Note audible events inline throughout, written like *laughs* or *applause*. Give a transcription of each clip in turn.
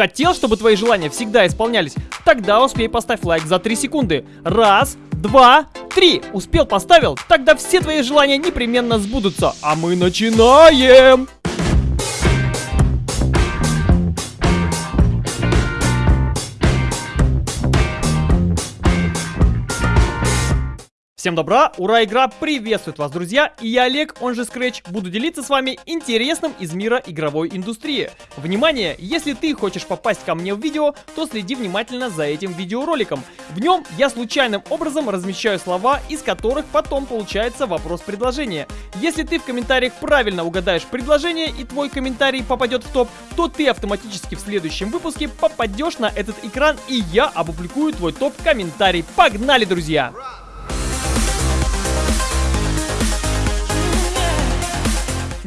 Хотел, чтобы твои желания всегда исполнялись? Тогда успей поставь лайк за 3 секунды. Раз, два, три. Успел, поставил? Тогда все твои желания непременно сбудутся. А мы начинаем! Всем добра, ура, игра приветствует вас, друзья, и я Олег, он же Scratch, буду делиться с вами интересным из мира игровой индустрии. Внимание, если ты хочешь попасть ко мне в видео, то следи внимательно за этим видеороликом. В нем я случайным образом размещаю слова, из которых потом получается вопрос-предложение. Если ты в комментариях правильно угадаешь предложение и твой комментарий попадет в топ, то ты автоматически в следующем выпуске попадешь на этот экран и я опубликую твой топ-комментарий. Погнали, друзья!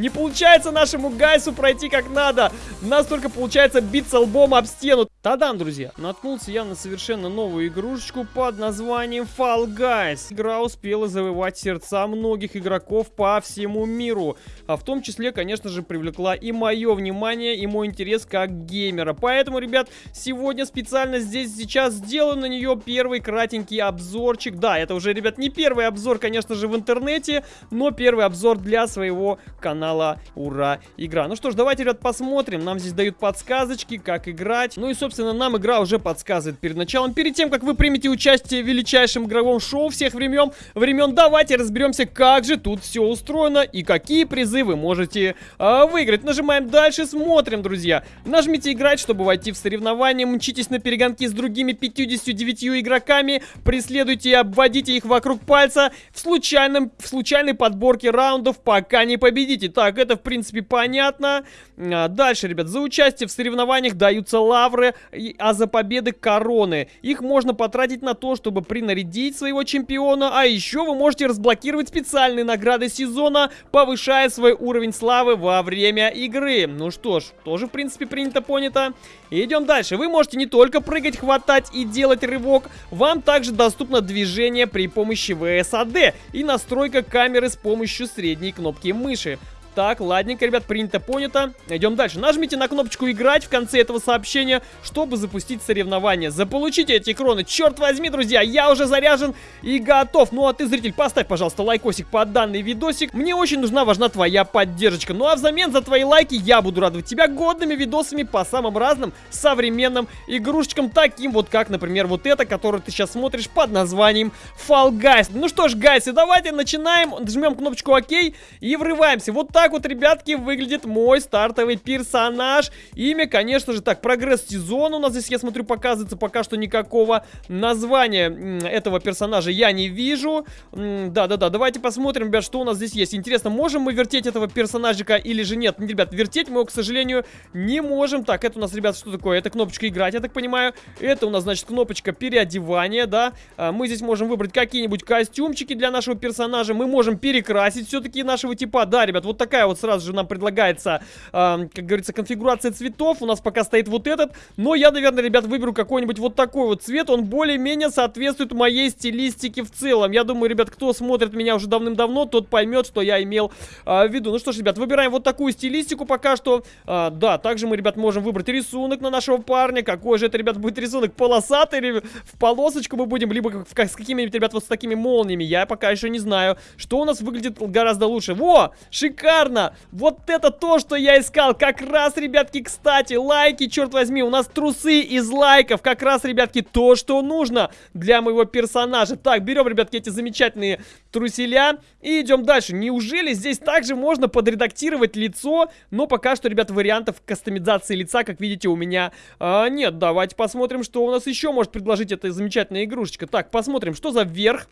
Не получается нашему Гайсу пройти как надо. Нас только получается биться лбом об стену. Тадам, друзья, наткнулся я на совершенно новую игрушечку под названием Fall Guys. Игра успела завоевать сердца многих игроков по всему миру. А в том числе, конечно же, привлекла и мое внимание, и мой интерес как геймера. Поэтому, ребят, сегодня специально здесь сейчас сделаю на нее первый кратенький обзорчик. Да, это уже, ребят, не первый обзор, конечно же, в интернете, но первый обзор для своего канала Ура Игра. Ну что ж, давайте, ребят, посмотрим. Нам здесь дают подсказочки, как играть. Ну и, собственно, нам игра уже подсказывает перед началом. Перед тем, как вы примете участие в величайшем игровом шоу всех времен, времен, давайте разберемся, как же тут все устроено и какие призы вы можете э, выиграть. Нажимаем дальше, смотрим, друзья. Нажмите играть, чтобы войти в соревнования, мчитесь на перегонки с другими 59 игроками, преследуйте и обводите их вокруг пальца в, случайном, в случайной подборке раундов, пока не победите. Так, это, в принципе, понятно. А, дальше, ребят, за участие в соревнованиях даются лавры, а за победы короны. Их можно потратить на то, чтобы принарядить своего чемпиона, а еще вы можете разблокировать специальные награды сезона, повышая свой уровень славы во время игры. Ну что ж, тоже в принципе принято понято. Идем дальше. Вы можете не только прыгать, хватать и делать рывок, вам также доступно движение при помощи VSAD и настройка камеры с помощью средней кнопки мыши. Так, ладненько, ребят, принято, понято. Идем дальше. Нажмите на кнопочку «Играть» в конце этого сообщения, чтобы запустить соревнование. Заполучите эти кроны. Черт возьми, друзья, я уже заряжен и готов. Ну, а ты, зритель, поставь, пожалуйста, лайкосик под данный видосик. Мне очень нужна, важна твоя поддержка. Ну, а взамен за твои лайки я буду радовать тебя годными видосами по самым разным современным игрушечкам, таким вот, как, например, вот это, которое ты сейчас смотришь под названием Fall Guys. Ну что ж, гайсы, давайте начинаем. Жмем кнопочку ОК и врываемся. Вот так так вот, ребятки, выглядит мой стартовый персонаж. Имя, конечно же, так, прогресс сезона у нас здесь, я смотрю, показывается пока что никакого названия этого персонажа я не вижу. Да-да-да, давайте посмотрим, ребят, что у нас здесь есть. Интересно, можем мы вертеть этого персонажика или же нет? Ребят, вертеть мы его, к сожалению, не можем. Так, это у нас, ребят, что такое? Это кнопочка играть, я так понимаю. Это у нас, значит, кнопочка переодевания, да. А, мы здесь можем выбрать какие-нибудь костюмчики для нашего персонажа. Мы можем перекрасить все-таки нашего типа. Да, ребят, вот так такая вот сразу же нам предлагается, э, как говорится, конфигурация цветов. У нас пока стоит вот этот. Но я, наверное, ребят, выберу какой-нибудь вот такой вот цвет. Он более-менее соответствует моей стилистике в целом. Я думаю, ребят, кто смотрит меня уже давным-давно, тот поймет, что я имел э, в виду. Ну что ж, ребят, выбираем вот такую стилистику пока что. Э, да, также мы, ребят, можем выбрать рисунок на нашего парня. Какой же это, ребят, будет рисунок? Полосатый или в полосочку мы будем, либо в, с какими-нибудь, ребят, вот с такими молниями. Я пока еще не знаю, что у нас выглядит гораздо лучше. Во! Шикарно! Шикарно! Вот это то, что я искал. Как раз, ребятки, кстати, лайки, черт возьми, у нас трусы из лайков. Как раз, ребятки, то, что нужно для моего персонажа. Так, берем, ребятки, эти замечательные труселя и идем дальше. Неужели здесь также можно подредактировать лицо? Но пока что, ребят, вариантов кастомизации лица, как видите, у меня а, нет. Давайте посмотрим, что у нас еще может предложить эта замечательная игрушечка. Так, посмотрим, что за верх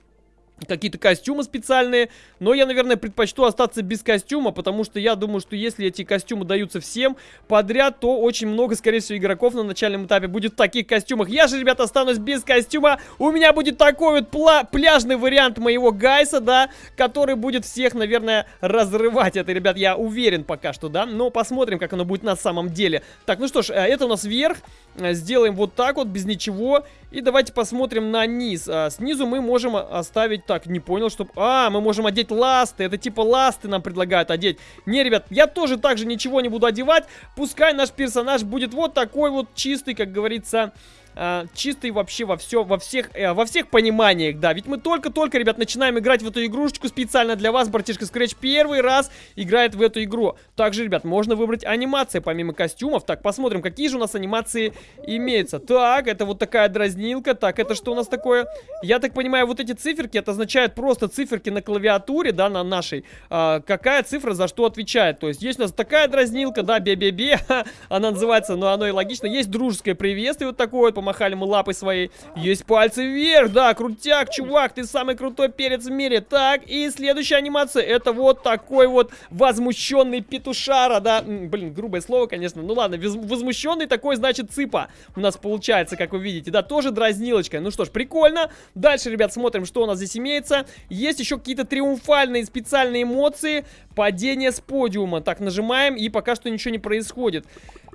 какие-то костюмы специальные. Но я, наверное, предпочту остаться без костюма, потому что я думаю, что если эти костюмы даются всем подряд, то очень много, скорее всего, игроков на начальном этапе будет в таких костюмах. Я же, ребята, останусь без костюма. У меня будет такой вот пляжный вариант моего Гайса, да, который будет всех, наверное, разрывать. Это, ребят, я уверен пока что, да. Но посмотрим, как оно будет на самом деле. Так, ну что ж, э, это у нас вверх. Э, сделаем вот так вот, без ничего. И давайте посмотрим на низ. А, снизу мы можем оставить... Так, не понял, что... А, мы можем одеть ласты. Это типа ласты нам предлагают одеть. Не, ребят, я тоже так же ничего не буду одевать. Пускай наш персонаж будет вот такой вот чистый, как говорится э, чистый вообще во все, во всех, э, во всех пониманиях, да. Ведь мы только-только, ребят, начинаем играть в эту игрушечку специально для вас. Братишка Scratch первый раз играет в эту игру. Также, ребят, можно выбрать анимации помимо костюмов. Так, посмотрим, какие же у нас анимации имеются. Так, это вот такая дразнилка. Так, это что у нас такое? Я так понимаю, вот эти циферки, это означает просто циферки на клавиатуре, да, на нашей. А, какая цифра за что отвечает. То есть, есть у нас такая дразнилка, да, бе-бе-бе. *laughs* Она называется, но оно и логично. Есть дружеское приветствие вот такое вот помахали мы лапой своей. Есть пальцы вверх, да, крутяк, чувак, ты самый крутой перец в мире. Так, и следующая анимация, это вот такой вот возмущенный петушара, да. Блин, грубое слово, конечно, ну ладно, возмущенный такой, значит, цыпа у нас получается, как вы видите, да, тоже дразнилочка. Ну что ж, прикольно. Дальше, ребят, смотрим, что у нас здесь имеется. Есть еще какие-то триумфальные специальные эмоции. Падение с подиума. Так, нажимаем, и пока что ничего не происходит.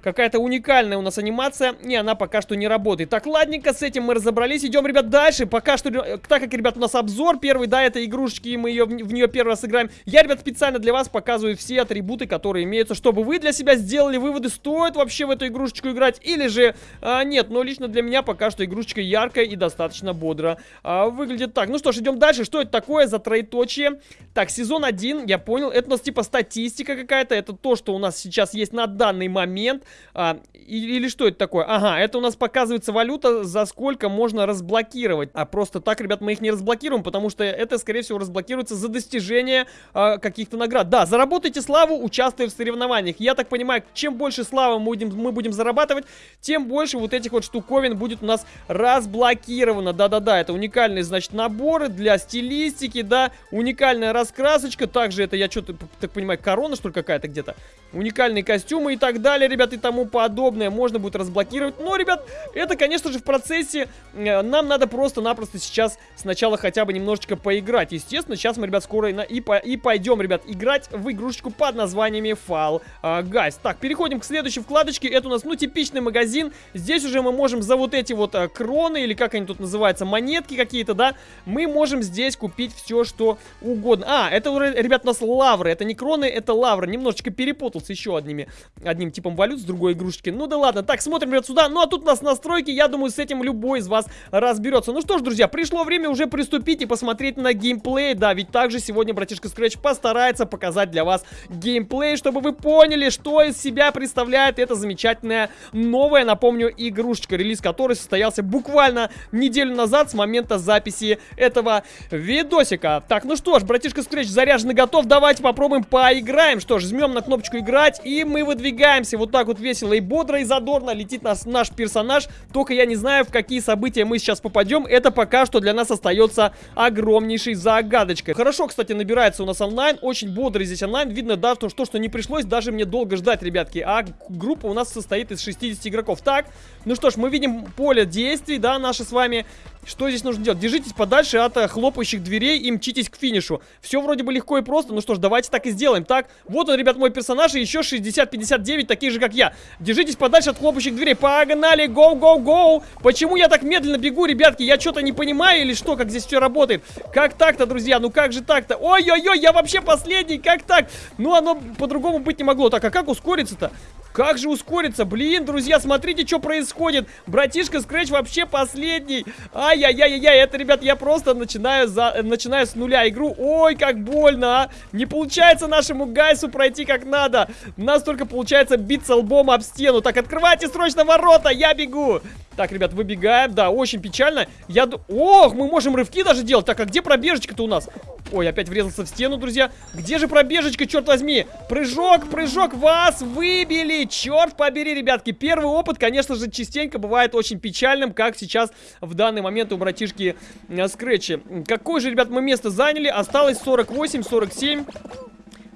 Какая-то уникальная у нас анимация, и она пока что не работает. Так, ладненько, с этим мы разобрались. Идем, ребят, дальше. Пока что, так как, ребят, у нас обзор первый, да, этой игрушечки, и мы ее, в, нее первый раз играем. Я, ребят, специально для вас показываю все атрибуты, которые имеются, чтобы вы для себя сделали выводы, стоит вообще в эту игрушечку играть, или же а, нет. Но лично для меня пока что игрушечка яркая и достаточно бодро а, выглядит так. Ну что ж, идем дальше. Что это такое за троеточие? Так, сезон 1, я понял. Это у нас типа статистика какая-то. Это то, что у нас сейчас есть на данный момент. А, или что это такое? Ага, это у нас показывается валюта, за сколько можно разблокировать. А просто так, ребят, мы их не разблокируем, потому что это, скорее всего, разблокируется за достижение а, каких-то наград. Да, заработайте славу, участвуя в соревнованиях. Я так понимаю, чем больше славы мы будем, мы будем зарабатывать, тем больше вот этих вот штуковин будет у нас разблокировано. Да-да-да, это уникальные, значит, наборы для стилистики, да, уникальная раскрасочка. Также это, я что-то, так понимаю, корона, что ли, какая-то где-то. Уникальные костюмы и так далее, ребят, и тому подобное можно будет разблокировать. Но, ребят, это, конечно же, в процессе э, нам надо просто-напросто сейчас сначала хотя бы немножечко поиграть. Естественно, сейчас мы, ребят, скоро и, по, и пойдем, ребят, играть в игрушечку под названиями Fall э, Guys. Так, переходим к следующей вкладочке. Это у нас, ну, типичный магазин. Здесь уже мы можем за вот эти вот э, кроны, или как они тут называются, монетки какие-то, да, мы можем здесь купить все, что угодно. А, это, ребят, у нас лавры. Это не кроны, это лавры. Немножечко перепутался еще одними, одним типом валют с другой игрушечки. Ну да ладно. Так, смотрим, ребят, сюда. Ну а тут у нас настройки. Я думаю, с этим любой из вас разберется. Ну что ж, друзья, пришло время уже приступить и посмотреть на геймплей. Да, ведь также сегодня братишка Scratch постарается показать для вас геймплей, чтобы вы поняли, что из себя представляет эта замечательная новая, напомню, игрушечка, релиз которой состоялся буквально неделю назад с момента записи этого видосика. Так, ну что ж, братишка Scratch заряжен и готов. Давайте попробуем поиграем. Что ж, жмем на кнопочку играть и мы выдвигаемся вот так вот весело и бодро и задорно летит нас, наш персонаж. Только я не знаю, в какие события мы сейчас попадем. Это пока что для нас остается огромнейшей загадочкой. Хорошо, кстати, набирается у нас онлайн. Очень бодрый здесь онлайн. Видно, да, то, что, что не пришлось даже мне долго ждать, ребятки. А группа у нас состоит из 60 игроков. Так, ну что ж, мы видим поле действий, да, наши с вами. Что здесь нужно делать? Держитесь подальше от э, хлопающих дверей и мчитесь к финишу. Все вроде бы легко и просто. Ну что ж, давайте так и сделаем. Так, вот он, ребят, мой персонаж и еще 60-59 таких же, как я. Держитесь подальше от хлопающих дверей. Погнали, гоу, гоу, гоу. Почему я так медленно бегу, ребятки? Я что-то не понимаю или что, как здесь все работает? Как так-то, друзья? Ну как же так-то? Ой-ой-ой, я вообще последний, как так? Ну оно по-другому быть не могло. Так, а как ускориться-то? Как же ускориться? Блин, друзья, смотрите, что происходит. Братишка Скретч вообще последний. Ай-яй-яй-яй, это, ребят, я просто начинаю, за, начинаю с нуля игру. Ой, как больно, а. Не получается нашему Гайсу пройти как надо. У нас только получается биться лбом об стену. Так, открывайте срочно ворота, я бегу. Так, ребят, выбегаем. Да, очень печально. Я... Ох, мы можем рывки даже делать. Так, а где пробежечка-то у нас? Ой, опять врезался в стену, друзья. Где же пробежечка, черт возьми? Прыжок, прыжок, вас выбили. Черт побери, ребятки. Первый опыт, конечно же, частенько бывает очень печальным, как сейчас в данный момент у братишки э, Скретчи. Какое же, ребят, мы место заняли? Осталось 48, 47...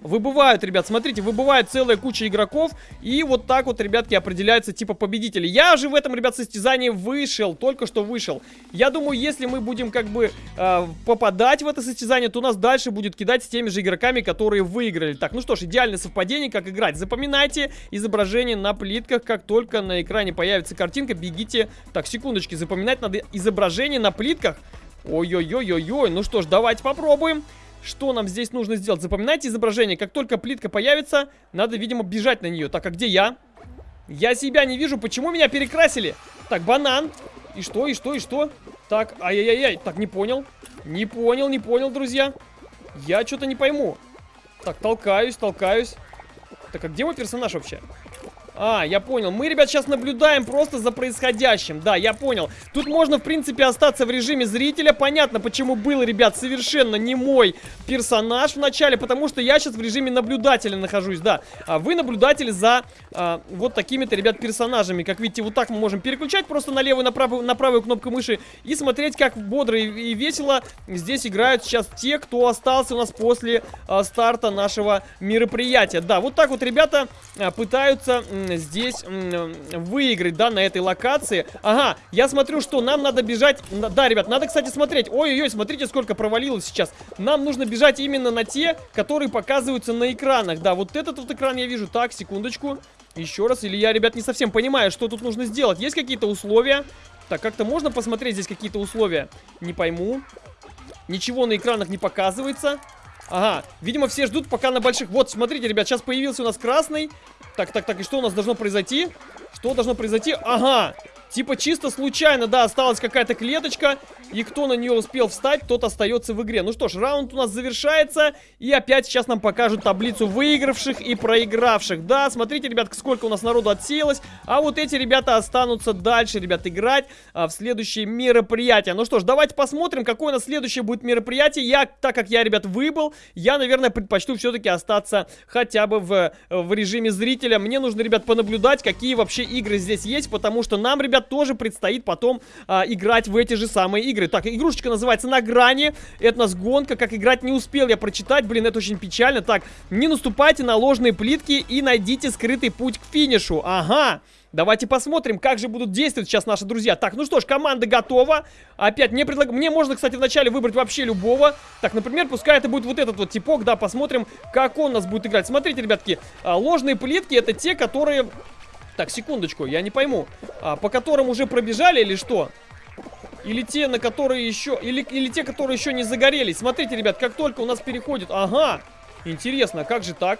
Выбывают, ребят, смотрите, выбывает целая куча игроков. И вот так вот, ребятки, определяются типа победители. Я же в этом, ребят, состязании вышел, только что вышел. Я думаю, если мы будем как бы э, попадать в это состязание, то нас дальше будет кидать с теми же игроками, которые выиграли. Так, ну что ж, идеальное совпадение, как играть. Запоминайте изображение на плитках, как только на экране появится картинка, бегите. Так, секундочки, запоминать надо изображение на плитках. Ой-ой-ой-ой-ой, ну что ж, давайте попробуем. Что нам здесь нужно сделать? Запоминайте изображение. Как только плитка появится, надо, видимо, бежать на нее. Так, а где я? Я себя не вижу. Почему меня перекрасили? Так, банан. И что, и что, и что? Так, ай-яй-яй. Так, не понял. Не понял, не понял, друзья. Я что-то не пойму. Так, толкаюсь, толкаюсь. Так, а где мой персонаж вообще? А, я понял. Мы, ребят, сейчас наблюдаем просто за происходящим. Да, я понял. Тут можно, в принципе, остаться в режиме зрителя. Понятно, почему был, ребят, совершенно не мой персонаж в начале, потому что я сейчас в режиме наблюдателя нахожусь, да. А вы наблюдатели за а, вот такими-то, ребят, персонажами. Как видите, вот так мы можем переключать просто на левую, на правую, на правую кнопку мыши и смотреть, как бодро и, и весело здесь играют сейчас те, кто остался у нас после а, старта нашего мероприятия. Да, вот так вот ребята а, пытаются здесь выиграть, да, на этой локации. Ага, я смотрю, что нам надо бежать... Да, ребят, надо, кстати, смотреть. Ой-ой-ой, смотрите, сколько провалилось сейчас. Нам нужно бежать именно на те, которые показываются на экранах. Да, вот этот вот экран я вижу. Так, секундочку. Еще раз. Или я, ребят, не совсем понимаю, что тут нужно сделать. Есть какие-то условия? Так, как-то можно посмотреть здесь какие-то условия? Не пойму. Ничего на экранах не показывается. Ага, видимо, все ждут пока на больших... Вот, смотрите, ребят, сейчас появился у нас красный. Так, так, так, и что у нас должно произойти? Что должно произойти? Ага, Типа чисто случайно, да, осталась какая-то клеточка, и кто на нее успел встать, тот остается в игре. Ну что ж, раунд у нас завершается, и опять сейчас нам покажут таблицу выигравших и проигравших. Да, смотрите, ребят, сколько у нас народу отсеялось, а вот эти ребята останутся дальше, ребят, играть а, в следующее мероприятие. Ну что ж, давайте посмотрим, какое у нас следующее будет мероприятие. Я, так как я, ребят, выбыл, я, наверное, предпочту все-таки остаться хотя бы в, в режиме зрителя. Мне нужно, ребят, понаблюдать, какие вообще игры здесь есть, потому что нам, ребят, тоже предстоит потом а, играть в эти же самые игры. Так, игрушечка называется «На грани». Это у нас гонка. Как играть не успел я прочитать. Блин, это очень печально. Так, не наступайте на ложные плитки и найдите скрытый путь к финишу. Ага. Давайте посмотрим, как же будут действовать сейчас наши друзья. Так, ну что ж, команда готова. Опять мне предлагают... Мне можно, кстати, вначале выбрать вообще любого. Так, например, пускай это будет вот этот вот типок, да, посмотрим, как он нас будет играть. Смотрите, ребятки, а, ложные плитки это те, которые так, секундочку, я не пойму. А, по которым уже пробежали или что? Или те, на которые еще... Или, или те, которые еще не загорелись. Смотрите, ребят, как только у нас переходит... Ага! Интересно, как же так?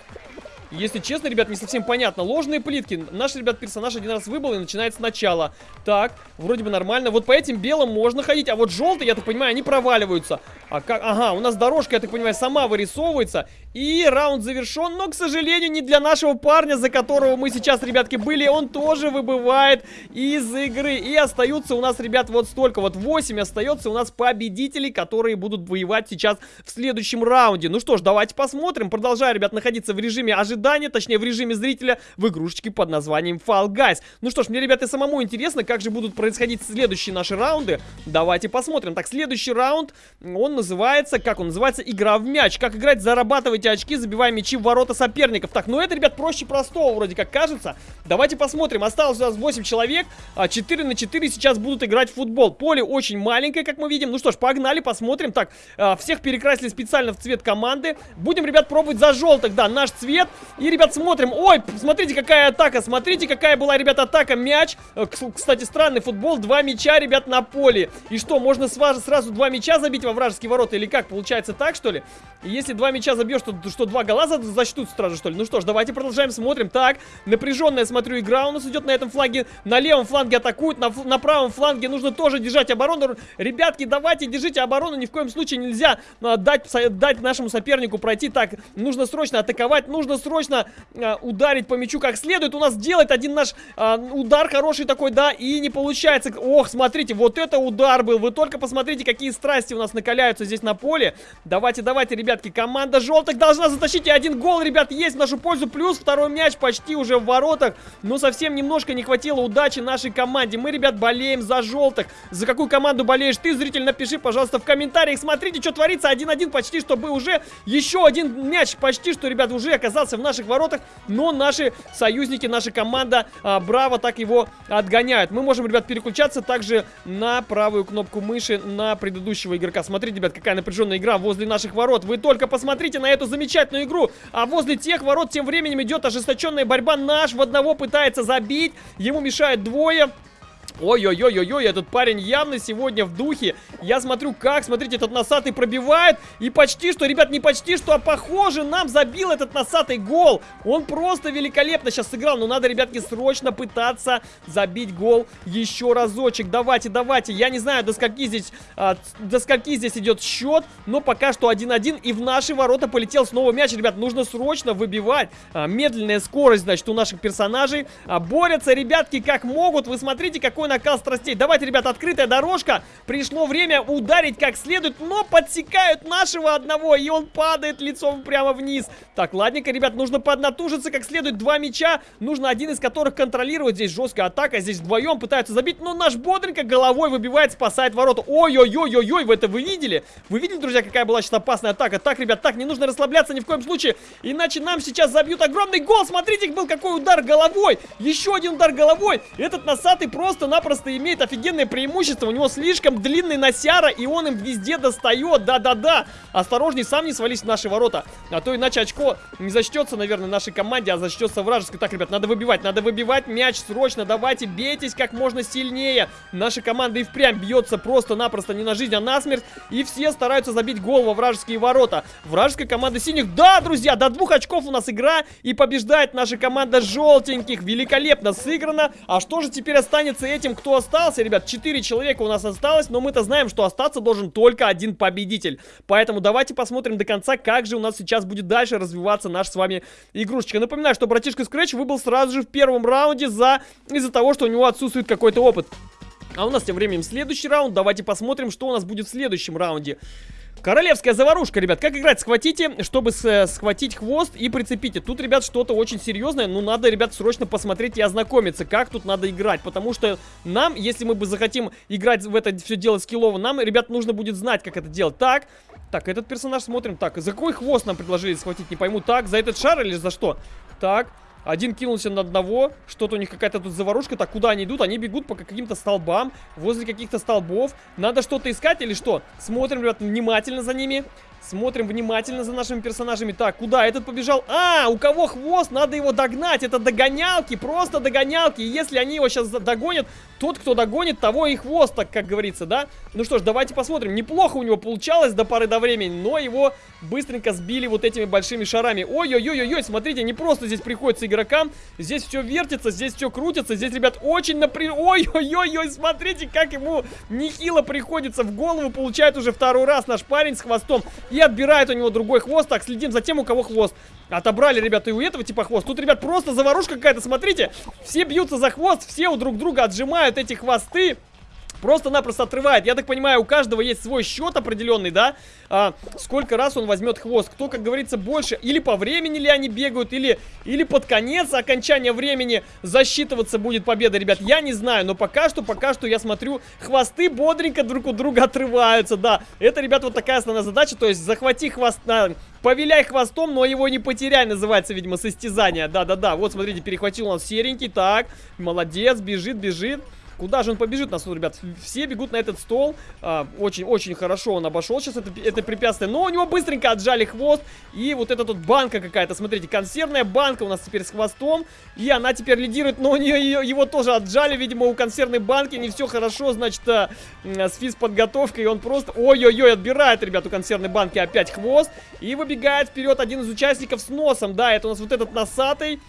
Если честно, ребят, не совсем понятно. Ложные плитки. Наш, ребят, персонаж один раз выбыл и начинает сначала. Так, вроде бы нормально. Вот по этим белым можно ходить, а вот желтые, я так понимаю, они проваливаются. А как... Ага, у нас дорожка, я так понимаю, сама вырисовывается. И раунд завершен, но, к сожалению, не для нашего парня, за которого мы сейчас, ребятки, были. Он тоже выбывает из игры. И остаются у нас, ребят, вот столько. Вот 8 остается у нас победителей, которые будут воевать сейчас в следующем раунде. Ну что ж, давайте посмотрим. Продолжаю, ребят, находиться в режиме ожидания ожидания, точнее в режиме зрителя, в игрушечке под названием Fall Guys. Ну что ж, мне, ребята, самому интересно, как же будут происходить следующие наши раунды. Давайте посмотрим. Так, следующий раунд, он называется, как он называется? Игра в мяч. Как играть, зарабатывайте очки, забивая мячи в ворота соперников. Так, ну это, ребят, проще простого, вроде как кажется. Давайте посмотрим. Осталось у нас 8 человек, а 4 на 4 сейчас будут играть в футбол. Поле очень маленькое, как мы видим. Ну что ж, погнали, посмотрим. Так, а, всех перекрасили специально в цвет команды. Будем, ребят, пробовать за желтых, да, наш цвет. И, ребят, смотрим. Ой, смотрите, какая атака. Смотрите, какая была, ребят, атака. Мяч. Э, кстати, странный футбол. Два мяча, ребят, на поле. И что, можно сразу два мяча забить во вражеские ворота? Или как? Получается так, что ли? Если два мяча забьешь, то что, два гола зачтут сразу, что ли? Ну что ж, давайте продолжаем, смотрим. Так, напряженная, смотрю, игра у нас идет на этом фланге. На левом фланге атакуют, на, на правом фланге нужно тоже держать оборону. Ребятки, давайте держите оборону. Ни в коем случае нельзя а, дать, дать нашему сопернику пройти. Так, нужно срочно атаковать, нужно срочно срочно а, ударить по мячу как следует. У нас делает один наш а, удар хороший такой, да, и не получается. Ох, смотрите, вот это удар был. Вы только посмотрите, какие страсти у нас накаляются здесь на поле. Давайте, давайте, ребятки, команда желтых должна затащить. И один гол, ребят, есть в нашу пользу. Плюс второй мяч почти уже в воротах. Но совсем немножко не хватило удачи нашей команде. Мы, ребят, болеем за желтых. За какую команду болеешь ты, зритель, напиши, пожалуйста, в комментариях. Смотрите, что творится. 1-1 почти, чтобы уже еще один мяч почти, что, ребят, уже оказался в наших воротах. Но наши союзники, наша команда а, Браво так его отгоняют. Мы можем, ребят, переключаться также на правую кнопку мыши на предыдущего игрока. Смотрите, ребят, какая напряженная игра возле наших ворот. Вы только посмотрите на эту замечательную игру. А возле тех ворот тем временем идет ожесточенная борьба. Наш в одного пытается забить. Ему мешают двое. Ой-ой-ой-ой-ой, этот парень явно сегодня в духе. Я смотрю, как, смотрите, этот носатый пробивает. И почти что, ребят, не почти что, а похоже, нам забил этот носатый гол. Он просто великолепно сейчас сыграл. Но надо, ребятки, срочно пытаться забить гол еще разочек. Давайте, давайте. Я не знаю, до скольки здесь, а, до скольки здесь идет счет. Но пока что 1-1. И в наши ворота полетел снова мяч. Ребят, нужно срочно выбивать. А, медленная скорость, значит, у наших персонажей. А, борются, ребятки, как могут. Вы смотрите, какой накал страстей. Давайте, ребят, открытая дорожка. Пришло время ударить как следует, но подсекают нашего одного, и он падает лицом прямо вниз. Так, ладненько, ребят, нужно поднатужиться как следует. Два мяча, нужно один из которых контролировать. Здесь жесткая атака, здесь вдвоем пытаются забить, но наш бодренько головой выбивает, спасает ворота. Ой-ой-ой-ой-ой, вы это вы видели? Вы видели, друзья, какая была сейчас опасная атака? Так, ребят, так, не нужно расслабляться ни в коем случае, иначе нам сейчас забьют огромный гол. Смотрите, был какой удар головой. Еще один удар головой. Этот носатый просто на просто имеет офигенное преимущество. У него слишком длинный носяра, и он им везде достает. Да-да-да. Осторожней, сам не свались в наши ворота. А то иначе очко не зачтется, наверное, нашей команде, а зачтется вражеской. Так, ребят, надо выбивать. Надо выбивать мяч срочно. Давайте, бейтесь как можно сильнее. Наша команда и впрямь бьется просто-напросто не на жизнь, а на смерть. И все стараются забить гол во вражеские ворота. Вражеская команда синих. Да, друзья, до двух очков у нас игра. И побеждает наша команда желтеньких. Великолепно сыграно. А что же теперь останется этим? кто остался, ребят, 4 человека у нас осталось, но мы-то знаем, что остаться должен только один победитель. Поэтому давайте посмотрим до конца, как же у нас сейчас будет дальше развиваться наш с вами игрушечка. Напоминаю, что братишка Scratch выбыл сразу же в первом раунде за из-за того, что у него отсутствует какой-то опыт. А у нас тем временем следующий раунд. Давайте посмотрим, что у нас будет в следующем раунде. Королевская заварушка, ребят. Как играть? Схватите, чтобы с, схватить хвост и прицепите. Тут, ребят, что-то очень серьезное. Ну, надо, ребят, срочно посмотреть и ознакомиться, как тут надо играть. Потому что нам, если мы бы захотим играть в это все дело скиллово, нам, ребят, нужно будет знать, как это делать. Так, так, этот персонаж смотрим. Так, за какой хвост нам предложили схватить? Не пойму. Так, за этот шар или за что? Так, один кинулся на одного. Что-то у них какая-то тут заварушка. Так, куда они идут? Они бегут по каким-то столбам. Возле каких-то столбов. Надо что-то искать или что? Смотрим, ребят, внимательно за ними. Смотрим внимательно за нашими персонажами. Так, куда этот побежал? А, у кого хвост? Надо его догнать. Это догонялки, просто догонялки. И если они его сейчас догонят, тот, кто догонит, того и хвост, так как говорится, да? Ну что ж, давайте посмотрим. Неплохо у него получалось до поры до времени, но его быстренько сбили вот этими большими шарами. Ой-ой-ой-ой, смотрите, не просто здесь приходится игрокам. Здесь все вертится, здесь все крутится. Здесь, ребят, очень напряженно. Ой-ой-ой-ой, смотрите, как ему нехило приходится в голову. Получает уже второй раз наш парень с хвостом. И отбирает у него другой хвост. Так, следим за тем, у кого хвост. Отобрали, ребята, и у этого типа хвост. Тут, ребят, просто заварушка какая-то, смотрите. Все бьются за хвост, все у друг друга отжимают эти хвосты. Просто-напросто отрывает. Я так понимаю, у каждого есть свой счет определенный, да? А, сколько раз он возьмет хвост. Кто, как говорится, больше. Или по времени ли они бегают, или, или под конец окончания времени засчитываться будет победа, ребят. Я не знаю, но пока что, пока что я смотрю, хвосты бодренько друг у друга отрываются, да. Это, ребят, вот такая основная задача. То есть захвати хвост... А, повиляй хвостом, но его не потеряй, называется, видимо, состязание. Да-да-да, вот, смотрите, перехватил он серенький, так, молодец, бежит, бежит. Куда же он побежит нас, ребят? Все бегут на этот стол. Очень-очень а, хорошо он обошел сейчас это, это препятствие. Но у него быстренько отжали хвост. И вот эта тут банка какая-то, смотрите, консервная банка у нас теперь с хвостом. И она теперь лидирует, но у нее ее, его тоже отжали. Видимо, у консервной банки не все хорошо, значит, а, с физподготовкой. И он просто, ой-ой-ой, отбирает, ребят, у консервной банки опять хвост. И выбегает вперед один из участников с носом. Да, это у нас вот этот носатый.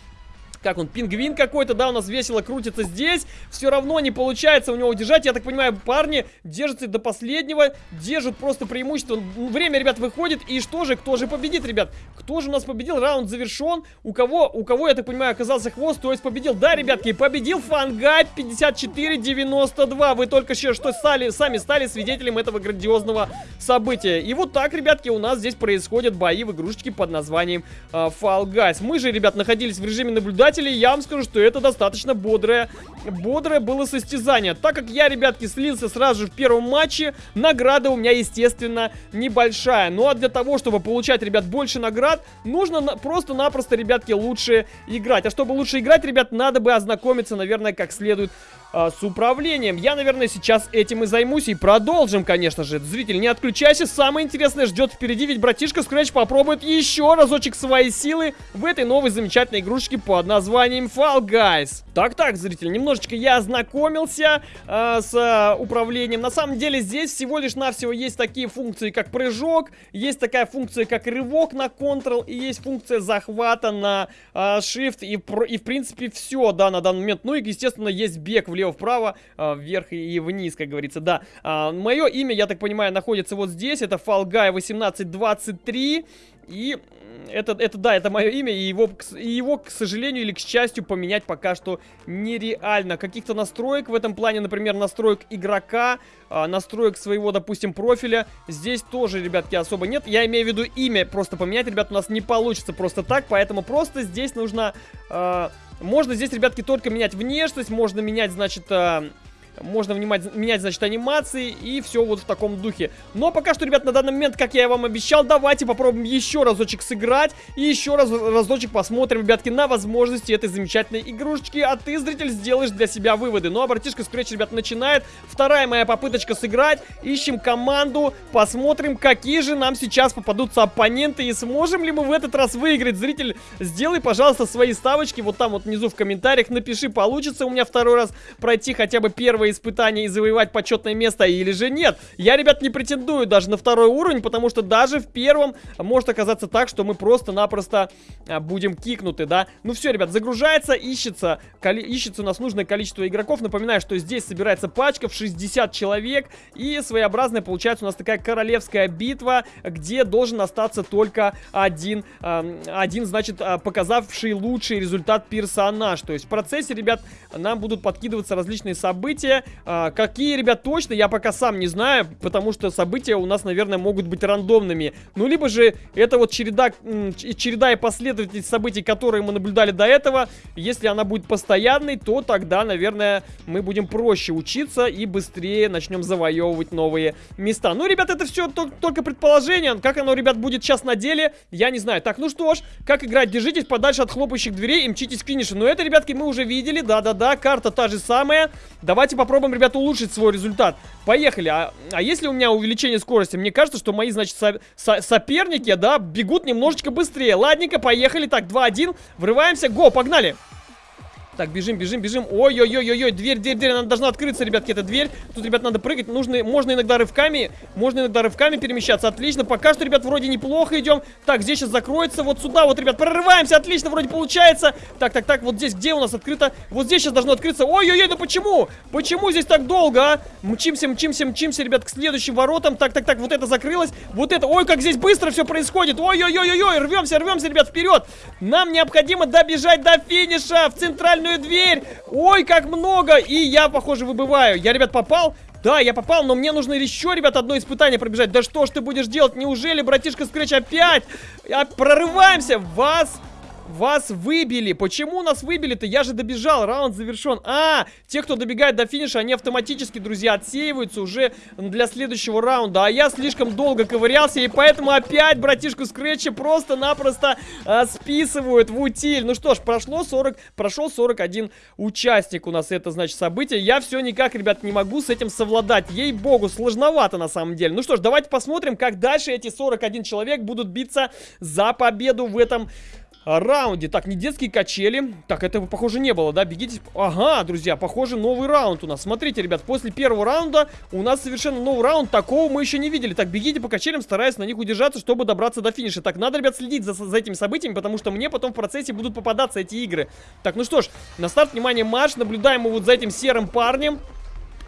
Как он, пингвин какой-то, да, у нас весело крутится здесь. Все равно не получается у него удержать. Я так понимаю, парни держатся до последнего, держат просто преимущество. Время, ребят, выходит. И что же, кто же победит, ребят? Кто же у нас победил? Раунд завершен. У кого, у кого, я так понимаю, оказался хвост, то есть победил. Да, ребятки, победил Фангай 54-92. Вы только что стали, сами стали свидетелем этого грандиозного события. И вот так, ребятки, у нас здесь происходят бои в игрушечке под названием э, Fall Guys. Мы же, ребят, находились в режиме наблюдателя наблюдателей, я вам скажу, что это достаточно бодрое, бодрое было состязание. Так как я, ребятки, слился сразу же в первом матче, награда у меня, естественно, небольшая. Ну а для того, чтобы получать, ребят, больше наград, нужно просто-напросто, ребятки, лучше играть. А чтобы лучше играть, ребят, надо бы ознакомиться, наверное, как следует а, с управлением. Я, наверное, сейчас этим и займусь и продолжим, конечно же. Зритель, не отключайся, самое интересное ждет впереди, ведь братишка Scratch попробует еще разочек свои силы в этой новой замечательной игрушечке под названием Fall Guys. Так-так, зритель, немножечко я ознакомился э, с э, управлением. На самом деле здесь всего лишь навсего есть такие функции, как прыжок, есть такая функция, как рывок на Ctrl, и есть функция захвата на э, Shift, и, и в принципе все, да, на данный момент. Ну и, естественно, есть бег в влево-вправо, э, вверх и вниз, как говорится, да. Э, мое имя, я так понимаю, находится вот здесь, это Fall Guy 1823, и это, это да, это мое имя, и его, и его, к сожалению или к счастью, поменять пока что нереально. Каких-то настроек в этом плане, например, настроек игрока, э, настроек своего, допустим, профиля, здесь тоже, ребятки, особо нет. Я имею в виду имя, просто поменять, ребят, у нас не получится просто так, поэтому просто здесь нужно... Э, можно здесь, ребятки, только менять внешность, можно менять, значит, э, можно внимать, менять, значит, анимации и все вот в таком духе. Но пока что, ребят, на данный момент, как я вам обещал, давайте попробуем еще разочек сыграть и еще раз разочек посмотрим, ребятки, на возможности этой замечательной игрушечки. А ты, зритель, сделаешь для себя выводы. Ну, а братишка Scratch, ребят, начинает. Вторая моя попыточка сыграть. Ищем команду, посмотрим, какие же нам сейчас попадутся оппоненты и сможем ли мы в этот раз выиграть. Зритель, сделай, пожалуйста, свои ставочки вот там вот внизу в комментариях. Напиши, получится у меня второй раз пройти хотя бы первый испытание и завоевать почетное место, или же нет. Я, ребят, не претендую даже на второй уровень, потому что даже в первом может оказаться так, что мы просто-напросто а, будем кикнуты, да. Ну все, ребят, загружается, ищется, ищется у нас нужное количество игроков. Напоминаю, что здесь собирается пачка в 60 человек, и своеобразная получается у нас такая королевская битва, где должен остаться только один, один, значит, а, показавший лучший результат персонаж. То есть в процессе, ребят, нам будут подкидываться различные события, события. А, какие, ребят, точно, я пока сам не знаю, потому что события у нас, наверное, могут быть рандомными. Ну, либо же это вот череда, череда и последовательность событий, которые мы наблюдали до этого. Если она будет постоянной, то тогда, наверное, мы будем проще учиться и быстрее начнем завоевывать новые места. Ну, ребят, это все только предположение. Как оно, ребят, будет сейчас на деле, я не знаю. Так, ну что ж, как играть? Держитесь подальше от хлопающих дверей и мчитесь к финишу. Но это, ребятки, мы уже видели. Да-да-да, карта та же самая. Давайте попробуем, ребята, улучшить свой результат. Поехали. А, а если у меня увеличение скорости? Мне кажется, что мои, значит, со со соперники, да, бегут немножечко быстрее. Ладненько, поехали. Так, 2-1. Врываемся. Го, погнали. Так, бежим, бежим, бежим. Ой-ой-ой-ой-ой, дверь, дверь, дверь, она должна открыться, ребятки, эта дверь. Тут, ребят, надо прыгать. Нужно, можно иногда рывками, можно иногда рывками перемещаться. Отлично, пока что, ребят, вроде неплохо идем. Так, здесь сейчас закроется, вот сюда, вот, ребят, прорываемся, отлично, вроде получается. Так, так, так, вот здесь, где у нас открыто? Вот здесь сейчас должно открыться. Ой-ой-ой, да почему? Почему здесь так долго, а? Мчимся, мчимся, мчимся, ребят, к следующим воротам. Так, так, так, вот это закрылось, вот это. Ой, как здесь быстро все происходит. Ой-ой-ой-ой, рвемся, рвемся, ребят, вперед. Нам необходимо добежать до финиша в центральную дверь. Ой, как много! И я, похоже, выбываю. Я, ребят, попал? Да, я попал, но мне нужно еще, ребят, одно испытание пробежать. Да что ж ты будешь делать? Неужели, братишка Скретч, опять? А, прорываемся! Вас вас выбили. Почему нас выбили-то? Я же добежал. Раунд завершен. А, те, кто добегает до финиша, они автоматически, друзья, отсеиваются уже для следующего раунда. А я слишком долго ковырялся, и поэтому опять братишку Скретча просто-напросто а, списывают в утиль. Ну что ж, прошло 40, прошел 41 участник у нас это, значит, событие. Я все никак, ребят, не могу с этим совладать. Ей-богу, сложновато на самом деле. Ну что ж, давайте посмотрим, как дальше эти 41 человек будут биться за победу в этом раунде. Так, не детские качели. Так, этого, похоже, не было, да? Бегите. Ага, друзья, похоже, новый раунд у нас. Смотрите, ребят, после первого раунда у нас совершенно новый раунд. Такого мы еще не видели. Так, бегите по качелям, стараясь на них удержаться, чтобы добраться до финиша. Так, надо, ребят, следить за, за этими событиями, потому что мне потом в процессе будут попадаться эти игры. Так, ну что ж, на старт, внимание, марш. Наблюдаем мы вот за этим серым парнем.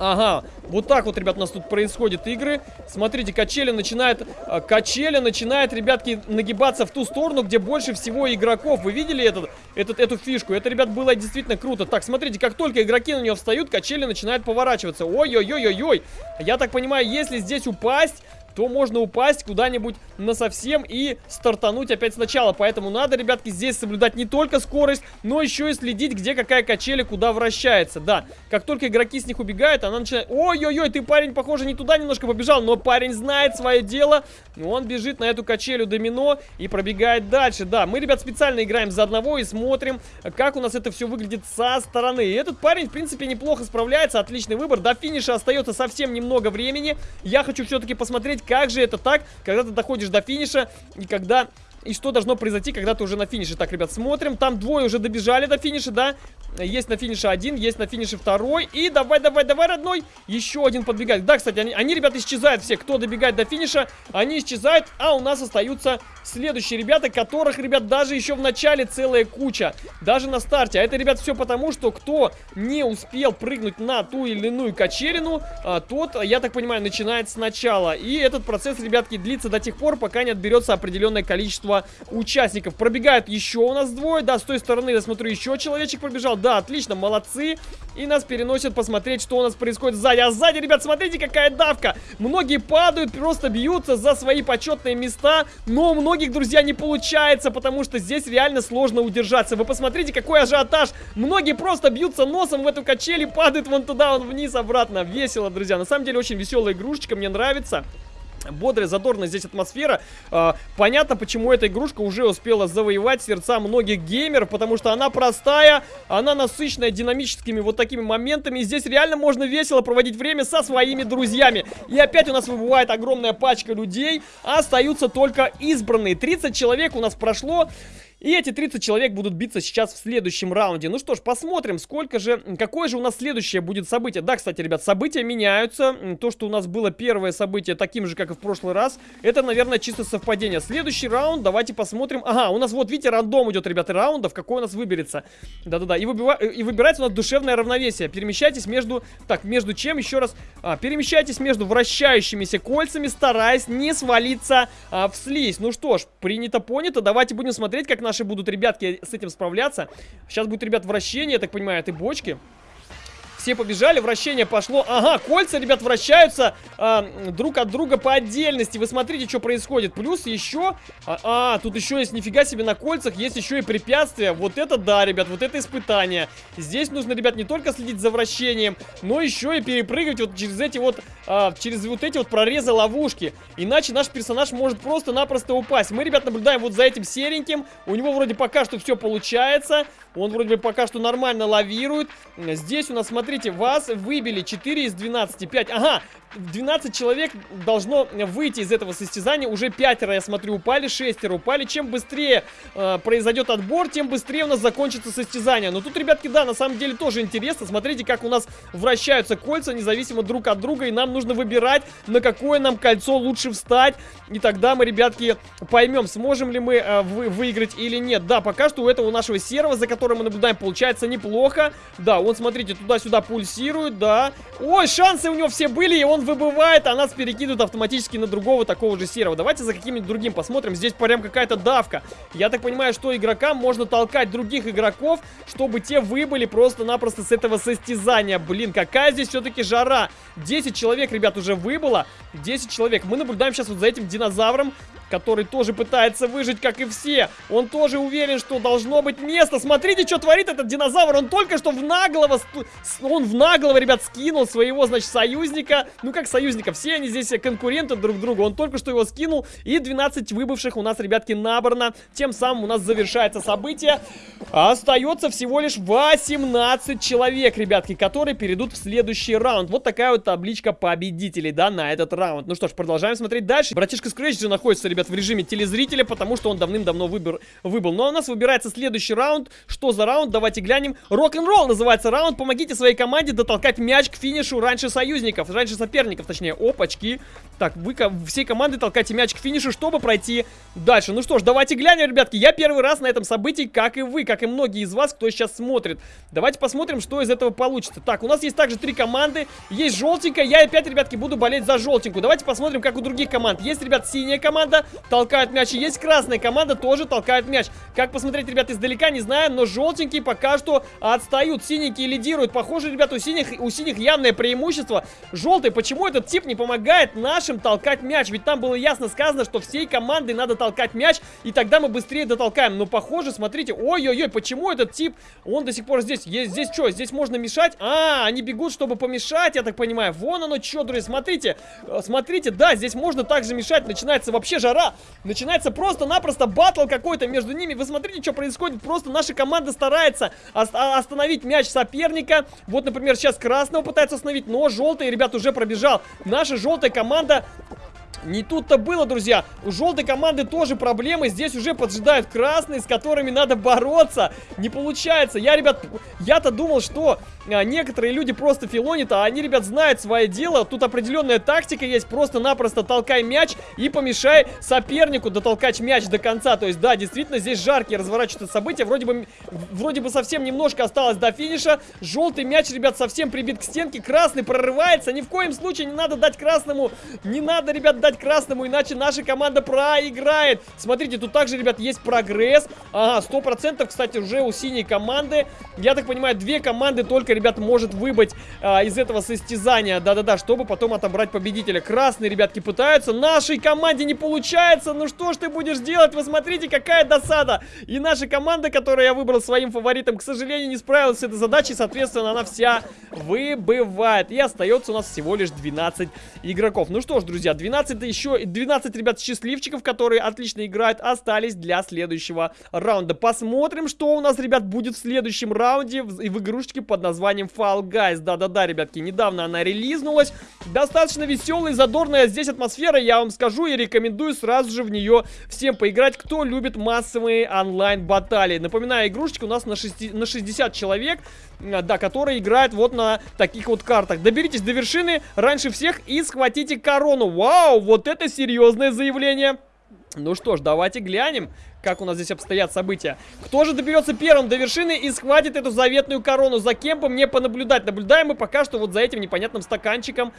Ага, вот так вот, ребят, у нас тут происходят игры. Смотрите, качели начинает, э, качели начинает, ребятки, нагибаться в ту сторону, где больше всего игроков. Вы видели этот, этот, эту фишку? Это, ребят, было действительно круто. Так, смотрите, как только игроки на нее встают, качели начинают поворачиваться. Ой-ой-ой-ой-ой. Я так понимаю, если здесь упасть то можно упасть куда-нибудь на совсем и стартануть опять сначала. Поэтому надо, ребятки, здесь соблюдать не только скорость, но еще и следить, где какая качеля куда вращается. Да, как только игроки с них убегают, она начинает... Ой-ой-ой, ты, парень, похоже, не туда немножко побежал, но парень знает свое дело. Он бежит на эту качелю домино и пробегает дальше. Да, мы, ребят, специально играем за одного и смотрим, как у нас это все выглядит со стороны. И этот парень, в принципе, неплохо справляется, отличный выбор. До финиша остается совсем немного времени. Я хочу все-таки посмотреть, как же это так, когда ты доходишь до финиша и когда и что должно произойти, когда ты уже на финише. Так, ребят, смотрим. Там двое уже добежали до финиша, да? Есть на финише один, есть на финише второй. И давай, давай, давай, родной. Еще один подбегает. Да, кстати, они, они, ребята, исчезают все. Кто добегает до финиша, они исчезают. А у нас остаются следующие ребята, которых, ребят, даже еще в начале целая куча. Даже на старте. А это, ребят, все потому, что кто не успел прыгнуть на ту или иную качелину, а, тот, я так понимаю, начинает сначала. И этот процесс, ребятки, длится до тех пор, пока не отберется определенное количество участников. Пробегают еще у нас двое. Да, с той стороны, я смотрю, еще человечек пробежал. Да, отлично, молодцы. И нас переносят посмотреть, что у нас происходит сзади. А сзади, ребят, смотрите, какая давка. Многие падают, просто бьются за свои почетные места. Но многие многих, друзья, не получается, потому что здесь реально сложно удержаться. Вы посмотрите, какой ажиотаж. Многие просто бьются носом в эту качель и падают вон туда, вон вниз, обратно. Весело, друзья. На самом деле, очень веселая игрушечка, мне нравится бодрая, задорная здесь атмосфера. А, понятно, почему эта игрушка уже успела завоевать сердца многих геймеров, потому что она простая, она насыщенная динамическими вот такими моментами. И здесь реально можно весело проводить время со своими друзьями. И опять у нас выбывает огромная пачка людей, а остаются только избранные. 30 человек у нас прошло. И эти 30 человек будут биться сейчас в следующем раунде. Ну что ж, посмотрим, сколько же, какое же у нас следующее будет событие. Да, кстати, ребят, события меняются. То, что у нас было первое событие таким же, как и в прошлый раз, это, наверное, чисто совпадение. Следующий раунд, давайте посмотрим. Ага, у нас вот, видите, рандом идет, ребята, раундов, какой у нас выберется. Да-да-да, и, и выбирается у нас душевное равновесие. Перемещайтесь между... Так, между чем, еще раз? А, перемещайтесь между вращающимися кольцами, стараясь не свалиться а, в слизь. Ну что ж, принято, понято. Давайте будем смотреть, как наш наши будут ребятки с этим справляться. Сейчас будет, ребят, вращение, я так понимаю, этой бочки. Все побежали, вращение пошло. Ага, кольца, ребят, вращаются а, друг от друга по отдельности. Вы смотрите, что происходит. Плюс еще... А, а, тут еще есть, нифига себе, на кольцах есть еще и препятствия. Вот это да, ребят, вот это испытание. Здесь нужно, ребят, не только следить за вращением, но еще и перепрыгивать вот через эти вот... А, через вот эти вот прорезы ловушки. Иначе наш персонаж может просто-напросто упасть. Мы, ребят, наблюдаем вот за этим сереньким. У него вроде пока что все получается. Он вроде бы пока что нормально лавирует. Здесь у нас, смотрите, вас выбили 4 из 12. 5. Ага, 12 человек должно выйти из этого состязания. Уже пятеро, я смотрю, упали, шестеро упали. Чем быстрее э, произойдет отбор, тем быстрее у нас закончится состязание. Но тут, ребятки, да, на самом деле тоже интересно. Смотрите, как у нас вращаются кольца, независимо друг от друга. И нам нужно выбирать, на какое нам кольцо лучше встать. И тогда мы, ребятки, поймем, сможем ли мы э, вы, выиграть или нет. Да, пока что у этого нашего серого, за которым мы наблюдаем, получается неплохо. Да, он, смотрите, туда-сюда пульсирует, да. Ой, шансы у него все были, и он выбывает, а нас перекидывают автоматически на другого такого же серого. Давайте за каким-нибудь другим посмотрим. Здесь прям какая-то давка. Я так понимаю, что игрокам можно толкать других игроков, чтобы те выбыли просто-напросто с этого состязания. Блин, какая здесь все-таки жара. 10 человек, ребят, уже выбыло. 10 человек. Мы наблюдаем сейчас вот за этим динозавром, который тоже пытается выжить, как и все. Он тоже уверен, что должно быть место. Смотрите, что творит этот динозавр. Он только что в наглого... Он в наглого, ребят, скинул своего, значит, союзника. Ну, как союзника. Все они здесь конкуренты друг другу. Он только что его скинул. И 12 выбывших у нас, ребятки, набрано. Тем самым у нас завершается событие. Остается всего лишь 18 человек, ребятки, которые перейдут в следующий раунд. Вот такая вот табличка победителей, да, на этот раунд. Ну что ж, продолжаем смотреть дальше. Братишка Scratch же находится, ребят, ребят, в режиме телезрителя, потому что он давным-давно выбор, выбыл. Ну а у нас выбирается следующий раунд. Что за раунд? Давайте глянем. Рок-н-ролл называется раунд. Помогите своей команде дотолкать мяч к финишу раньше союзников, раньше соперников, точнее. Опачки. Так, вы всей командой толкайте мяч к финишу, чтобы пройти дальше. Ну что ж, давайте глянем, ребятки. Я первый раз на этом событии, как и вы, как и многие из вас, кто сейчас смотрит. Давайте посмотрим, что из этого получится. Так, у нас есть также три команды. Есть желтенькая. Я опять, ребятки, буду болеть за желтенькую. Давайте посмотрим, как у других команд. Есть, ребят, синяя команда, толкают мяч. И есть красная команда, тоже толкают мяч. Как посмотреть, ребят, издалека, не знаю, но желтенькие пока что отстают. Синенькие лидируют. Похоже, ребят, у синих, у синих явное преимущество. Желтый, почему этот тип не помогает нашим толкать мяч? Ведь там было ясно сказано, что всей командой надо толкать мяч, и тогда мы быстрее дотолкаем. Но, похоже, смотрите, ой-ой-ой, почему этот тип, он до сих пор здесь? Есть, здесь что, здесь можно мешать? А, они бегут, чтобы помешать, я так понимаю. Вон оно что, друзья, смотрите. Э, смотрите, да, здесь можно также мешать. Начинается вообще жара. Начинается просто-напросто батл какой-то между ними. Вы смотрите, что происходит. Просто наша команда старается остановить мяч соперника. Вот, например, сейчас красного пытается остановить, но желтый, ребят, уже пробежал. Наша желтая команда не тут-то было, друзья. У желтой команды тоже проблемы. Здесь уже поджидают красные, с которыми надо бороться. Не получается. Я, ребят, я-то думал, что а, некоторые люди просто филонят, а они, ребят, знают свое дело. Тут определенная тактика есть. Просто-напросто толкай мяч и помешай сопернику дотолкать мяч до конца. То есть, да, действительно, здесь жаркие разворачиваются события. Вроде бы, вроде бы совсем немножко осталось до финиша. Желтый мяч, ребят, совсем прибит к стенке. Красный прорывается. Ни в коем случае не надо дать красному. Не надо, ребят, дать красному, иначе наша команда проиграет. Смотрите, тут также, ребят, есть прогресс. Ага, сто процентов, кстати, уже у синей команды. Я так понимаю, две команды только, ребят, может выбыть а, из этого состязания. Да-да-да, чтобы потом отобрать победителя. Красные, ребятки, пытаются. Нашей команде не получается. Ну что ж ты будешь делать? Вы смотрите, какая досада. И наша команда, которую я выбрал своим фаворитом, к сожалению, не справилась с этой задачей. Соответственно, она вся выбывает. И остается у нас всего лишь 12 игроков. Ну что ж, друзья, 12 еще 12, ребят, счастливчиков, которые отлично играют, остались для следующего раунда. Посмотрим, что у нас, ребят, будет в следующем раунде в, в игрушечке под названием Fall Guys. Да-да-да, ребятки, недавно она релизнулась. Достаточно веселая, задорная здесь атмосфера, я вам скажу, и рекомендую сразу же в нее всем поиграть, кто любит массовые онлайн-баталии. Напоминаю, игрушечка у нас на, 6, на 60 человек, да, которые играют вот на таких вот картах. Доберитесь до вершины раньше всех и схватите корону. Вау, вот это серьезное заявление. Ну что ж, давайте глянем, как у нас здесь обстоят события. Кто же доберется первым до вершины и схватит эту заветную корону? За кем бы мне понаблюдать? Наблюдаем мы пока что вот за этим непонятным стаканчиком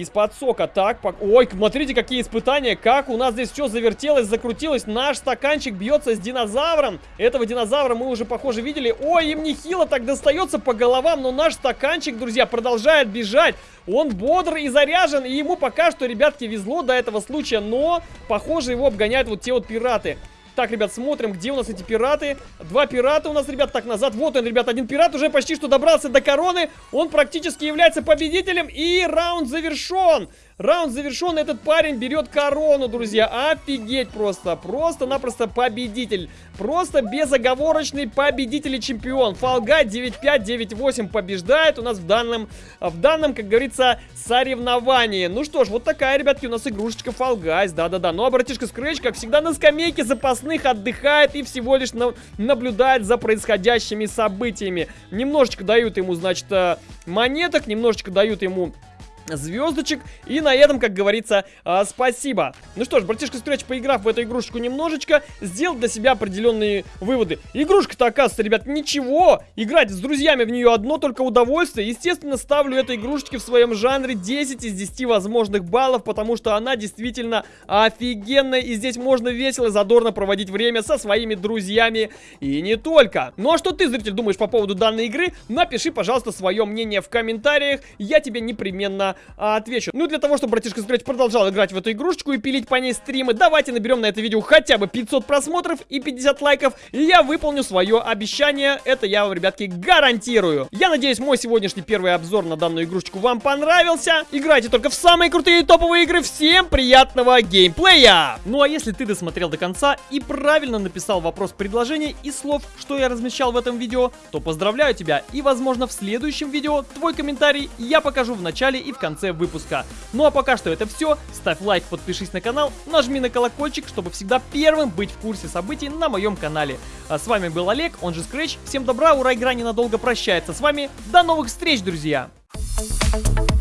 из-под сока. Так, по... ой, смотрите, какие испытания. Как у нас здесь все завертелось, закрутилось. Наш стаканчик бьется с динозавром. Этого динозавра мы уже, похоже, видели. Ой, им нехило так достается по головам. Но наш стаканчик, друзья, продолжает бежать. Он бодр и заряжен. И ему пока что, ребятки, везло до этого случая. Но, похоже, его обгоняют вот те вот пираты. Так, ребят, смотрим, где у нас эти пираты. Два пирата у нас, ребят, так, назад. Вот он, ребят, один пират уже почти что добрался до короны. Он практически является победителем. И раунд завершен. Раунд завершен, этот парень берет корону, друзья. Офигеть просто. Просто-напросто победитель. Просто безоговорочный победитель и чемпион. Фалга 9-5, 9-8 побеждает у нас в данном, в данном, как говорится, соревновании. Ну что ж, вот такая, ребятки, у нас игрушечка Guys. Да-да-да. Ну а братишка Scratch, как всегда, на скамейке запасных отдыхает и всего лишь на наблюдает за происходящими событиями. Немножечко дают ему, значит, э, монеток, немножечко дают ему звездочек. И на этом, как говорится, э, спасибо. Ну что ж, братишка Scratch, поиграв в эту игрушечку немножечко, сделал для себя определенные выводы. Игрушка-то, оказывается, ребят, ничего. Играть с друзьями в нее одно только удовольствие. Естественно, ставлю этой игрушечке в своем жанре 10 из 10 возможных баллов, потому что она действительно офигенная. И здесь можно весело и задорно проводить время со своими друзьями и не только. Ну а что ты, зритель, думаешь по поводу данной игры? Напиши, пожалуйста, свое мнение в комментариях. Я тебе непременно а, отвечу. Ну, для того, чтобы братишка Scratch продолжал играть в эту игрушечку и пилить по ней стримы, давайте наберем на это видео хотя бы 500 просмотров и 50 лайков, и я выполню свое обещание. Это я вам, ребятки, гарантирую. Я надеюсь, мой сегодняшний первый обзор на данную игрушечку вам понравился. Играйте только в самые крутые топовые игры. Всем приятного геймплея! Ну, а если ты досмотрел до конца и правильно написал вопрос предложения и слов, что я размещал в этом видео, то поздравляю тебя. И, возможно, в следующем видео твой комментарий я покажу в начале и в конце выпуска. Ну а пока что это все. Ставь лайк, подпишись на канал, нажми на колокольчик, чтобы всегда первым быть в курсе событий на моем канале. А с вами был Олег, он же Scratch. Всем добра, ура, игра ненадолго прощается с вами. До новых встреч, друзья! Thank you